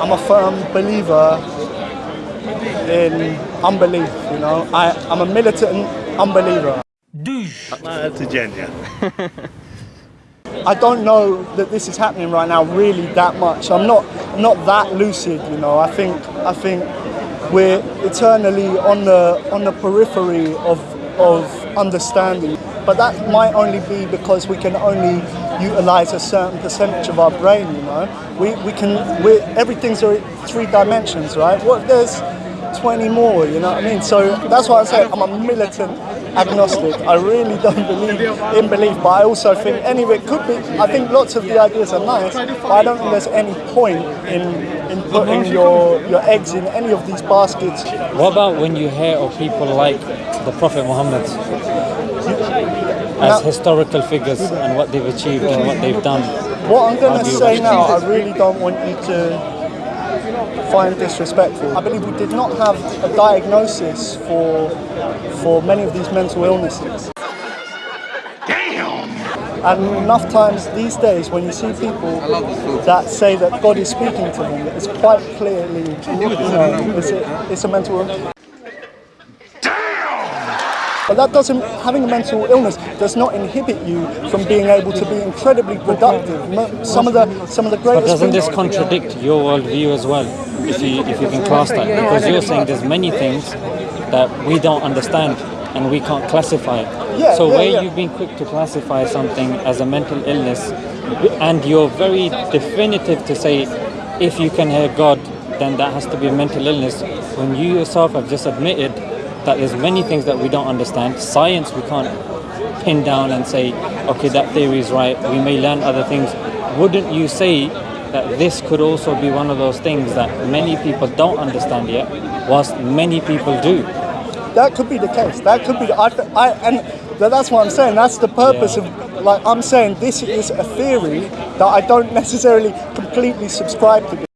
I'm a firm believer in unbelief, you know. I, I'm a militant unbeliever. To dziennie. I don't know that this is happening right now really that much. I'm not not that lucid, you know. I think I think we're eternally on the on the periphery of of understanding. But that might only be because we can only utilize a certain percentage of our brain, you know. We we can we everything's three dimensions, right? What if there's 20 more, you know what I mean? So that's why I say I'm a militant agnostic. I really don't believe in belief, but I also think any of it could be. I think lots of the ideas are nice, but I don't think there's any point in in putting your your eggs in any of these baskets. What about when you hear of people like the Prophet Muhammad as Now- historical figures and what they've achieved and what they've done? What I'm going to say now, I really don't want you to find disrespectful. I believe we did not have a diagnosis for for many of these mental illnesses. Damn and enough times these days, when you see people that say that God is speaking to them, it's quite clearly, you know, it's a, it's a mental illness. But that doesn't, having a mental illness does not inhibit you from being able to be incredibly productive. Some of the, some of the But greatest doesn't things- this contradict your worldview as well? If you if you can class that, because you're saying there's many things that we don't understand and we can't classify. Yeah, so yeah, where yeah. you've been quick to classify something as a mental illness, and you're very definitive to say if you can hear God, then that has to be a mental illness. When you yourself have just admitted that there's many things that we don't understand, science we can't pin down and say, okay, that theory is right. We may learn other things. Wouldn't you say that this could also be one of those things that many people don't understand yet, whilst many people do? That could be the case. That could be. The, I, I, and that's what I'm saying. That's the purpose Yeah. of. Like I'm saying, this is a theory that I don't necessarily completely subscribe to.